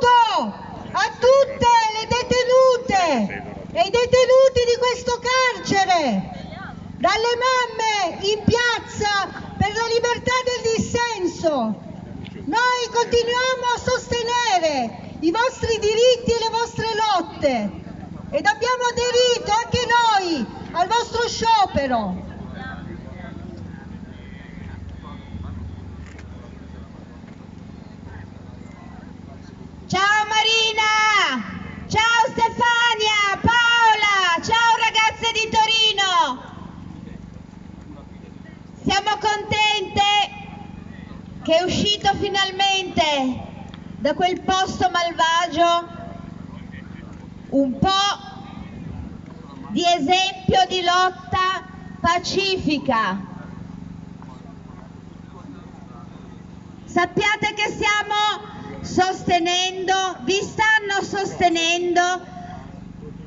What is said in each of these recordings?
saluto a tutte le detenute e i detenuti di questo carcere, dalle mamme in piazza per la libertà del dissenso. Noi continuiamo a sostenere i vostri diritti e le vostre lotte ed abbiamo aderito anche noi al vostro sciopero. Ciao Marina! Ciao Stefania! Paola! Ciao ragazze di Torino! Siamo contente che è uscito finalmente da quel posto malvagio un po' di esempio di lotta pacifica. Sappiate che stiamo sostenendo, vi stanno sostenendo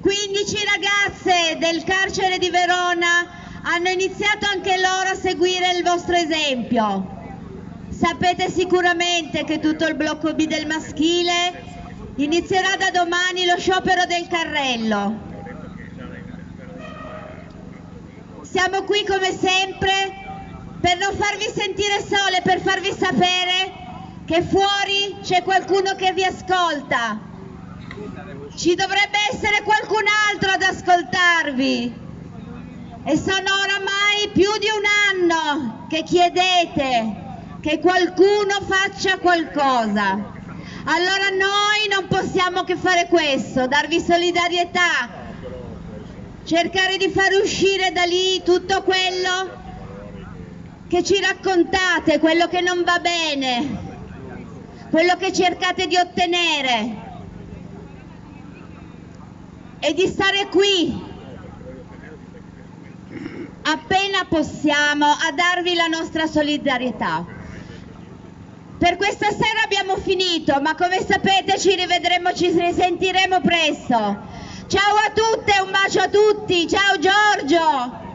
15 ragazze del carcere di Verona hanno iniziato anche loro a seguire il vostro esempio. Sapete sicuramente che tutto il blocco B del maschile inizierà da domani lo sciopero del carrello. Siamo qui come sempre per non farvi sentire sole, per farvi sapere che fuori c'è qualcuno che vi ascolta. Ci dovrebbe essere qualcun altro ad ascoltarvi. E sono oramai più di un anno che chiedete che qualcuno faccia qualcosa. Allora noi non possiamo che fare questo, darvi solidarietà, cercare di far uscire da lì tutto quello che ci raccontate, quello che non va bene, quello che cercate di ottenere e di stare qui appena possiamo a darvi la nostra solidarietà. Per questa sera abbiamo finito, ma come sapete ci rivedremo, ci risentiremo presto. Ciao a tutte, un bacio a tutti, ciao Giorgio!